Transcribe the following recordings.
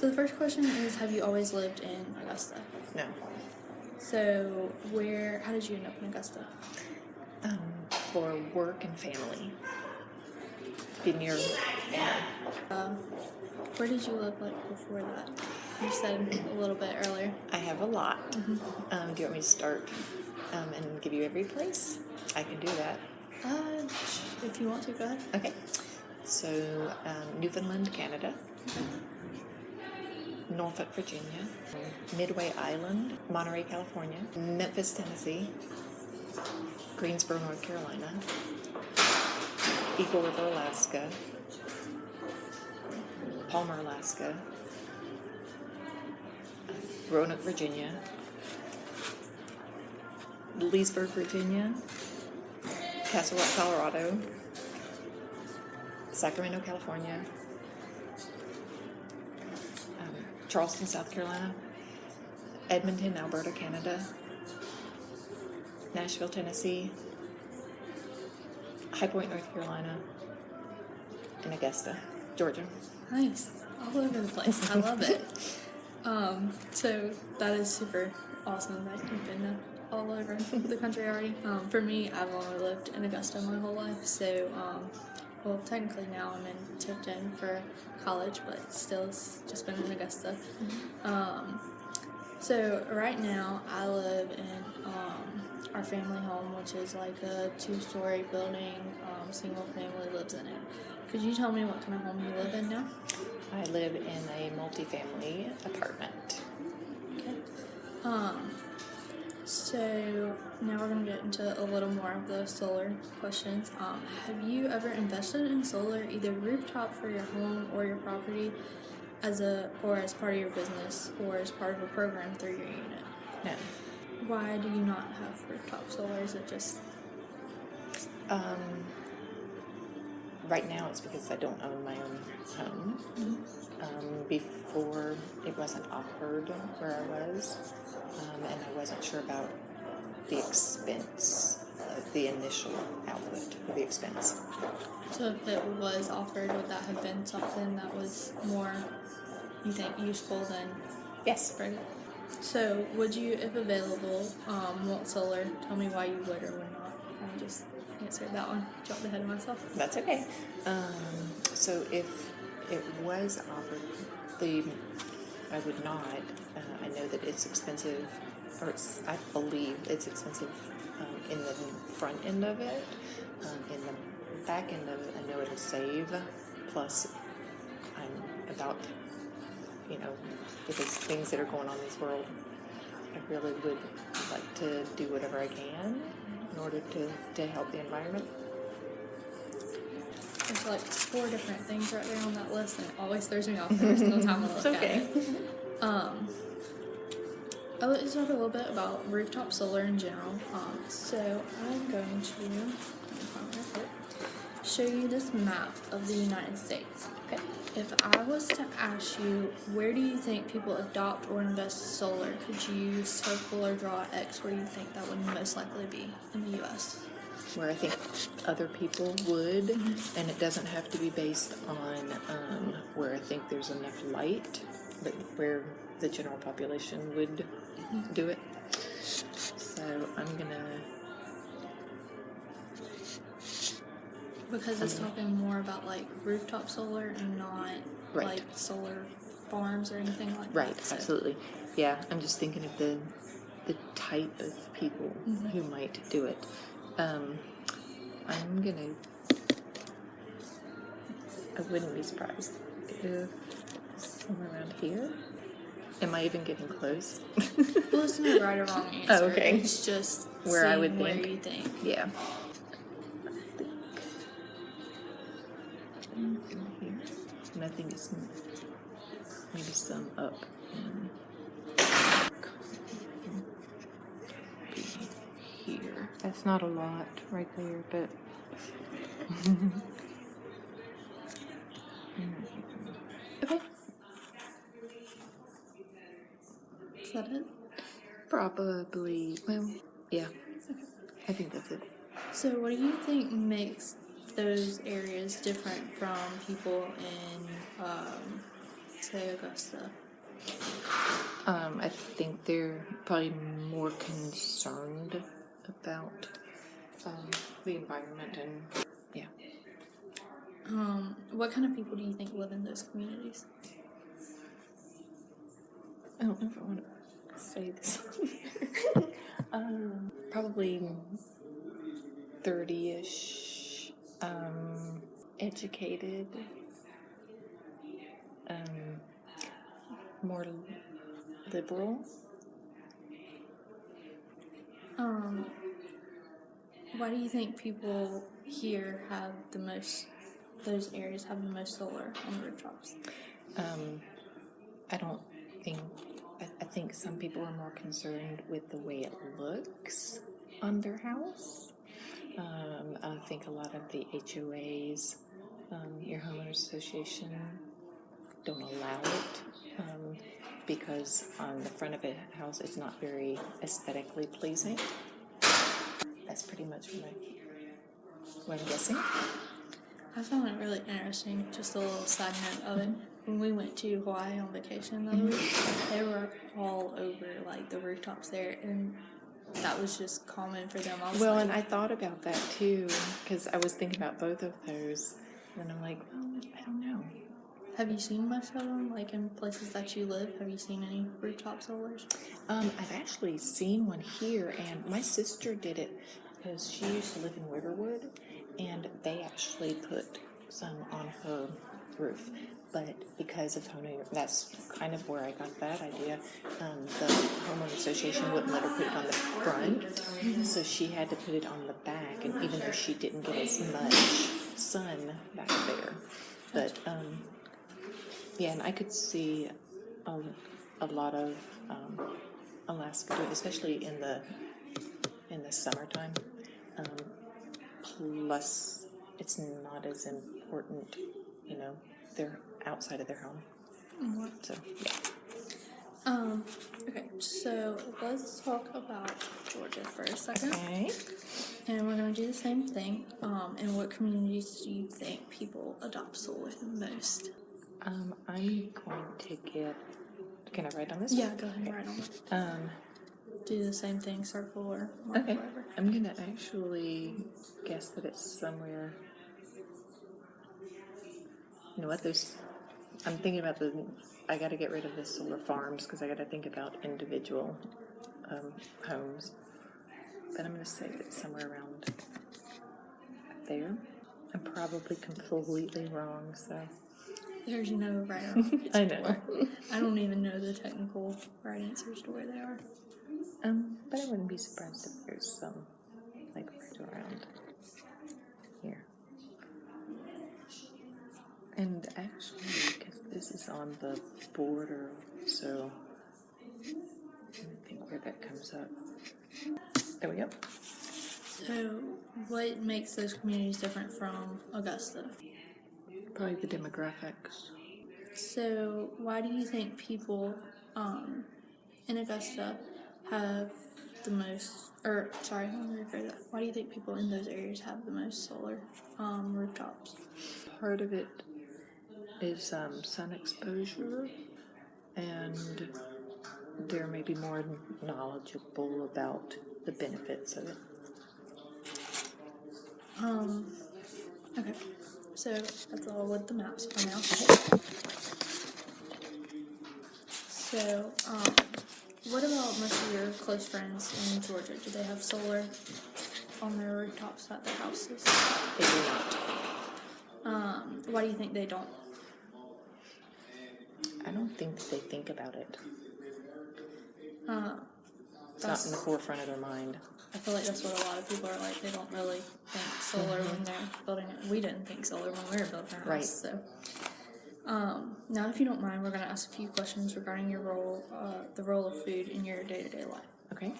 So the first question is, have you always lived in Augusta? No. So where? How did you end up in Augusta? Um, for work and family. Be near. Yeah. Um, where did you live like before that? You said a little bit earlier. I have a lot. Um, do you want me to start um, and give you every place? I can do that. Uh, if you want to, go ahead. Okay. So, um, Newfoundland, Canada. Norfolk, Virginia. Midway Island, Monterey, California. Memphis, Tennessee. Greensboro, North Carolina. Eagle River, Alaska. Palmer, Alaska. Roanoke, Virginia. Leesburg, Virginia. Castle Rock, Colorado. Sacramento, California. Charleston, South Carolina. Edmonton, Alberta, Canada. Nashville, Tennessee. High Point, North Carolina. And Augusta, Georgia. Nice, all over the place. I love it. Um, so that is super awesome that you've been all over the country already. Um, for me, I've only lived in Augusta my whole life, so um, well, technically now I'm in Tifton for college, but still it's just been in Augusta. Um, so right now I live in um, our family home, which is like a two-story building. Um, single family lives in it. Could you tell me what kind of home you live in now? I live in a multifamily apartment. Okay. So now we're gonna get into a little more of the solar questions. Um, have you ever invested in solar, either rooftop for your home or your property, as a or as part of your business or as part of a program through your unit? No. Why do you not have rooftop solar? Is it just Um, right now it's because I don't own my own home. Um, before it wasn't offered where I was, um, and I wasn't sure about the expense, uh, the initial output of the expense. so? If it was offered, would that have been something that was more, you think, useful than Yes. Right. So, would you, if available, um, want solar? Tell me why you would or would not. I just answered that one. Jumped ahead of myself. That's okay. Um, so if it was offered, the I would not. Uh, I know that it's expensive, or it's, I believe it's expensive um, in the front end of it. Um, in the back end of it, I know it'll save. Plus, I'm about, you know, with things that are going on in this world, I really would like to do whatever I can in order to, to help the environment. There's like four different things right there on that list, and it always throws me off every single time I look It's at okay. it. Um, I'd like to talk a little bit about rooftop solar in general. Um, so I'm going to let me find my report, show you this map of the United States. Okay. If I was to ask you, where do you think people adopt or invest solar? Could you circle or draw X where you think that would most likely be in the U.S.? where I think other people would, and it doesn't have to be based on um, where I think there's enough light, but where the general population would do it. So I'm gonna. Because it's talking more about like rooftop solar and not Right. like solar farms or anything like Right, that. So- absolutely. Yeah, I'm just thinking of the the type of people who might do it. Um, I'm gonna. I wouldn't be surprised if somewhere around here. Am I even getting close? Well, it's not right or wrong answer. okay. It's just Where I seeing would where think. you think. yeah. I think here, and I think it's maybe some up. in- Here. That's not a lot right there, but. Okay. Is that it? Probably, well, yeah. I think that's it. So, what do you think makes those areas different from people in um, to Augusta? Um, I think they're probably more concerned about um, the environment and yeah. Um, what kind of people do you think live in those communities? I don't know if I want to say this. um, probably thirty-ish. Um, educated. Um, more liberal. Um, why do you think people here have the most? Those areas have the most solar on rooftops. Um, I don't think. I, I think some people are more concerned with the way it looks on their house. Um, I think a lot of the HOAs, um, your homeowners association, don't allow it um, because on the front of a house it's not very aesthetically pleasing. That's pretty much what, I, what I'm guessing. I found it really interesting. Just a little side note of it. When we went to Hawaii on vacation the other week, they were all over like the rooftops there, and that was just common for them. I Well, like, and I thought about that too because I was thinking about both of those, and I'm like, well, I don't know. have you seen much of them? Like in places that you live, have you seen any rooftop solars? Um, I've actually seen one here, and my sister did it because she used to live in Riverwood, and they actually put some on her roof. But because of that's kind of where I got that idea. Um, the homeowner association wouldn't let her put it on the front, so she had to put it on the back. And even though she didn't get as much sun back there, but um, yeah, and I could see a, a lot of um, Alaska, especially in the in the summertime. Um, plus, it's not as important, you know, they're outside of their home. So yeah, Um, okay, so let's talk about Georgia for a second. okay. And we're gonna do the same thing. Um, in what communities do you think people adopt solar the most? Um, I'm going to get. Can I write on this? Yeah, go ahead and write on it. Um, Do the same thing, circle or mark okay. wherever. I'm gonna actually guess that it's somewhere. You know what? There's. I'm thinking about the. I got to get rid of the solar farms because I got to think about individual um, homes. But I'm gonna say it's somewhere around there. I'm probably completely wrong, so. There's no right or wrong. It's I know. I don't even know the technical right answers to where they are. Um, but I wouldn't be surprised if there's some, like right around And actually, because this is on the border, so I think where that comes up. There we go. So, what makes those communities different from Augusta? Probably the demographics. So, why do you think people um, in Augusta have the most, or sorry, let me rephrase that. Why do you think people in those areas have the most solar um, rooftops? Part of it is um, sun exposure, and they're maybe more knowledgeable about the benefits of it. Um, okay, so that's all with the maps for now. So, um, what about most of your close friends in Georgia? Do they have solar on their rooftops at their houses? They do not. Um, why do you think they don't? I don't think that they think about it. Uh, It's not in the forefront of their mind. I feel like that's what a lot of people are like. They don't really think solar when they're building it. We didn't think solar when we were building our Right. house. So, um, now if you don't mind, we're gonna ask a few questions regarding your role, uh, the role of food in your day-to-day life. Okay.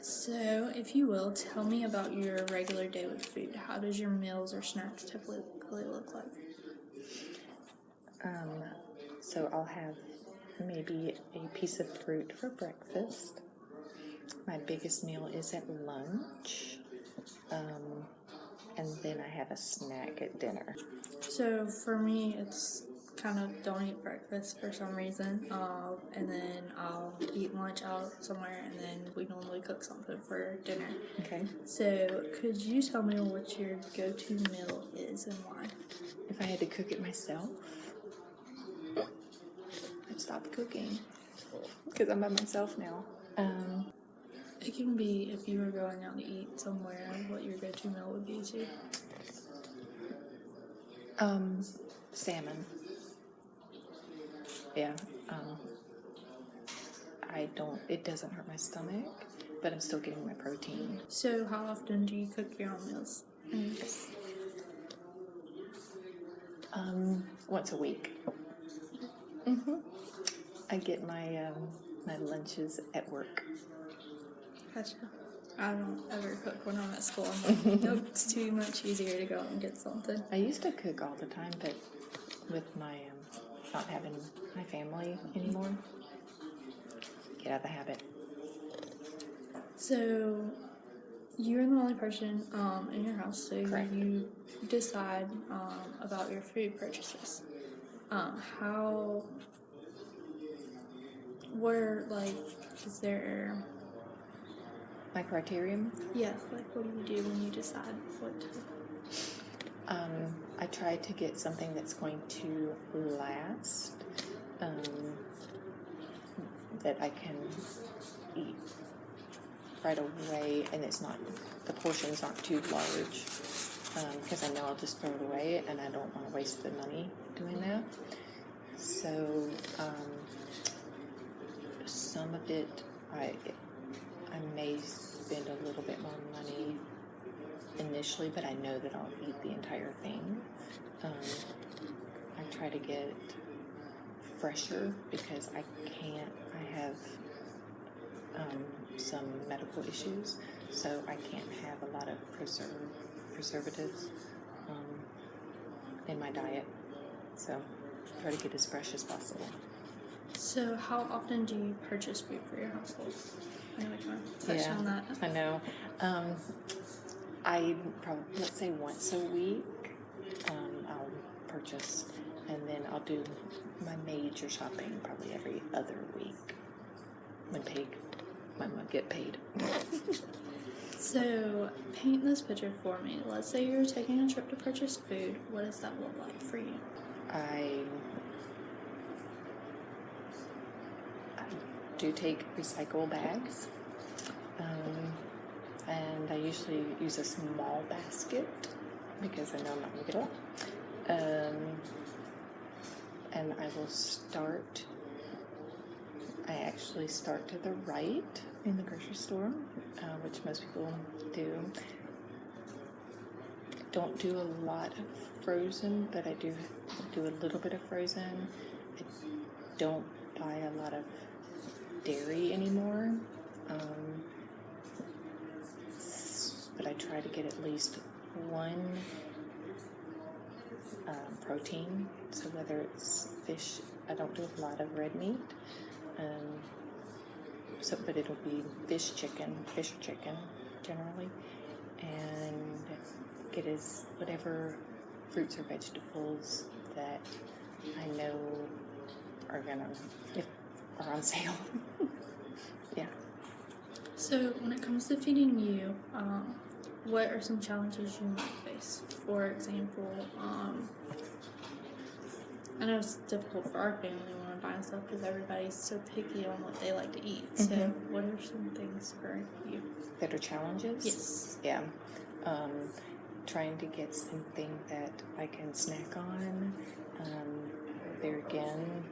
So, if you will, tell me about your regular day with food. How does your meals or snacks typically look like? Um, so I'll have maybe a piece of fruit for breakfast. My biggest meal is at lunch. Um, and then I have a snack at dinner. So for me, it's kind of don't eat breakfast for some reason, um, and then I'll eat lunch out somewhere, and then we normally cook something for dinner. Okay. So, could you tell me what your go-to meal is and why? If I had to cook it myself, stop cooking because I'm by myself now. Um, It can be if you were going out to eat somewhere, what your go-to meal would be too. um, salmon. Yeah. Um, I don't. It doesn't hurt my stomach, but I'm still getting my protein. So, how often do you cook your own meals? And Um, once a week. hmm I get my um, my lunches at work. Gotcha. I don't ever cook when I'm at school. I'm like, nope, it's too much easier to go out and get something. I used to cook all the time, but with my um, not having my family anymore, get out of the habit. So, you're the only person um, in your house, so Correct. you decide um, about your food purchases. Um, how, where, like, is there, My criterion. Yes, like, what do you do when you decide what to? Um, I try to get something that's going to last, um, that I can eat right away, and it's not the portions aren't too large, because I know I'll just throw it away, and I don't want to waste the money doing that. So um, some of it, I I may spend a little bit more money initially, but I know that I'll eat the entire thing. Um, I try to get fresher because I can't. I have um, some medical issues, so I can't have a lot of preserve preservatives um, in my diet. So try to get as fresh as possible. So, how often do you purchase food for your household? I know we kind of touched Yeah. on that. I know. Um, I probably let's say once a week, um, I'll purchase, and then I'll do my major shopping probably every other week when paid. When I get paid. So, paint this picture for me. Let's say you're taking a trip to purchase food. What does that look like for you? I do take recycle bags, um, and I usually use a small basket because I know I'm not going to get a lot. Um, and I will start. I actually start to the right in the grocery store, uh, which most people do don't do a lot of frozen, but I do do a little bit of frozen. I don't buy a lot of dairy anymore, um, but I try to get at least one um, protein. So whether it's fish, I don't do a lot of red meat. Um, so, but it'll be fish, chicken, fish chicken generally, and get as whatever fruits or vegetables that I know are gonna if are on sale. yeah. So, when it comes to feeding you, um, what are some challenges you might face? For example, um, I know it's difficult for our family when we're buying stuff because everybody's so picky on what they like to eat. So, Mhm. what are some things for you? Better challenges. Yes. Yeah. Um, trying to get something that I can snack on. Um, there again,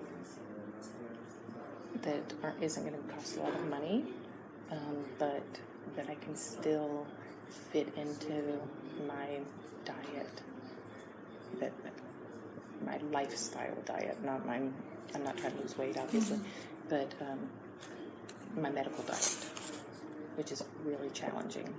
that aren't, isn't going to cost a lot of money, um, but that I can still fit into my diet. That my lifestyle diet, not my. I'm not trying to lose weight, obviously, but um, my medical diet, which is really challenging.